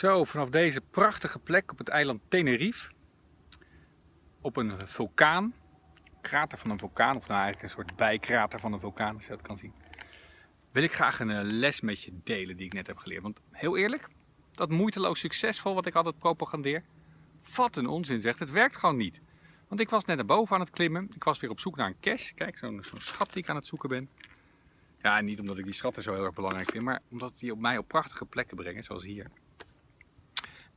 Zo, vanaf deze prachtige plek op het eiland Tenerife, op een vulkaan, krater van een vulkaan, of nou eigenlijk een soort bijkrater van een vulkaan, als je dat kan zien, wil ik graag een eh, les met je delen die ik net heb geleerd. Want heel eerlijk, dat moeiteloos succesvol wat ik altijd propagandeer, wat een onzin zegt, het werkt gewoon niet. Want ik was net naar boven aan het klimmen, ik was weer op zoek naar een cache, kijk zo'n zo schat die ik aan het zoeken ben. Ja, niet omdat ik die schatten zo heel erg belangrijk vind, maar omdat die op mij op prachtige plekken brengen, zoals hier.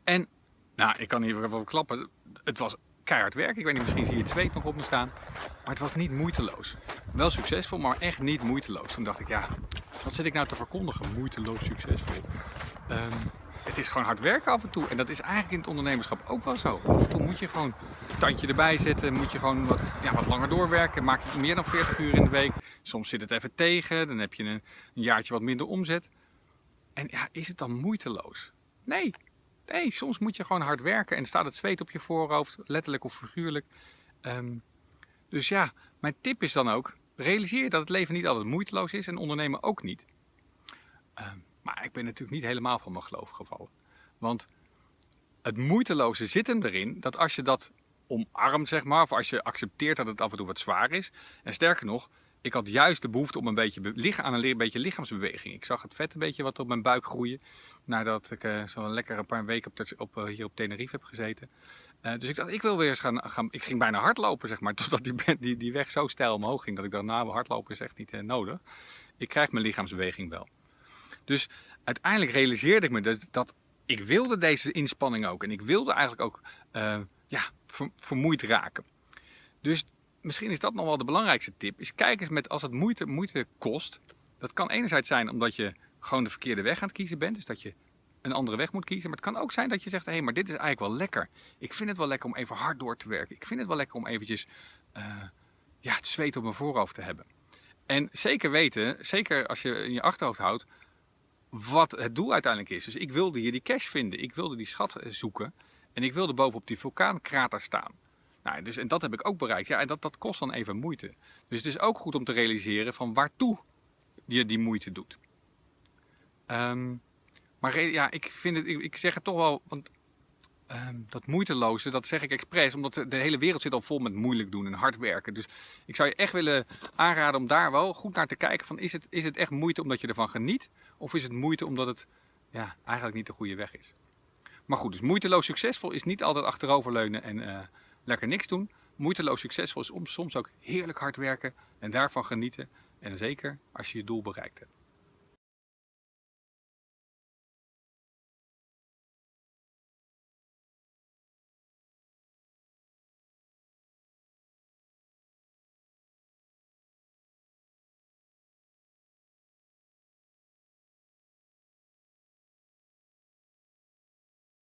En, nou, ik kan hier wel klappen. Het was keihard werk. Ik weet niet, misschien zie je het zweet nog op me staan. Maar het was niet moeiteloos. Wel succesvol, maar echt niet moeiteloos. Toen dacht ik, ja, wat zit ik nou te verkondigen? Moeiteloos succesvol. Um, het is gewoon hard werken af en toe. En dat is eigenlijk in het ondernemerschap ook wel zo. Af en toe moet je gewoon een tandje erbij zetten. Moet je gewoon wat, ja, wat langer doorwerken. Maak je meer dan 40 uur in de week. Soms zit het even tegen. Dan heb je een, een jaartje wat minder omzet. En ja, is het dan moeiteloos? Nee, Nee, soms moet je gewoon hard werken en staat het zweet op je voorhoofd, letterlijk of figuurlijk. Um, dus ja, mijn tip is dan ook, realiseer dat het leven niet altijd moeiteloos is en ondernemen ook niet. Um, maar ik ben natuurlijk niet helemaal van mijn geloof gevallen. Want het moeiteloze zit hem erin dat als je dat omarmt, zeg maar, of als je accepteert dat het af en toe wat zwaar is. En sterker nog, ik had juist de behoefte om een beetje aan een beetje lichaamsbeweging. Ik zag het vet een beetje wat op mijn buik groeien. Nadat ik uh, lekker een paar weken op, op uh, hier op Tenerife heb gezeten. Uh, dus ik dacht, ik wil weer eens gaan, gaan, Ik ging bijna hardlopen, zeg maar. Totdat die, die, die weg zo stijl omhoog ging. Dat ik dacht, nou, hardlopen is echt niet nodig. Ik krijg mijn lichaamsbeweging wel. Dus uiteindelijk realiseerde ik me dat, dat ik wilde deze inspanning ook. En ik wilde eigenlijk ook ja, vermoeid raken. Dus misschien is dat nog wel de belangrijkste tip, is kijk eens met als het moeite, moeite kost. Dat kan enerzijds zijn omdat je gewoon de verkeerde weg aan het kiezen bent, dus dat je een andere weg moet kiezen. Maar het kan ook zijn dat je zegt, hé, hey, maar dit is eigenlijk wel lekker. Ik vind het wel lekker om even hard door te werken. Ik vind het wel lekker om eventjes uh, ja, het zweet op mijn voorhoofd te hebben. En zeker weten, zeker als je in je achterhoofd houdt, wat het doel uiteindelijk is. Dus ik wilde hier die cash vinden, ik wilde die schat zoeken en ik wilde bovenop die vulkaankrater staan. Nou, dus, en dat heb ik ook bereikt. Ja, en dat, dat kost dan even moeite. Dus het is ook goed om te realiseren van waartoe je die moeite doet. Um, maar ja, ik, vind het, ik, zeg het toch wel, want um, dat moeiteloze, dat zeg ik expres, omdat de, hele wereld zit al vol met moeilijk doen en hard werken. Dus ik zou je echt willen aanraden om daar wel goed naar te kijken van, is het, is het echt moeite omdat je ervan geniet? Of is het moeite omdat het ja, eigenlijk niet de goede weg is? Maar goed, dus moeiteloos succesvol is niet altijd achteroverleunen en... Uh, lekker niks doen. Moeiteloos succesvol is soms ook heerlijk hard werken en daarvan genieten. En zeker als je je doel bereikt hebt.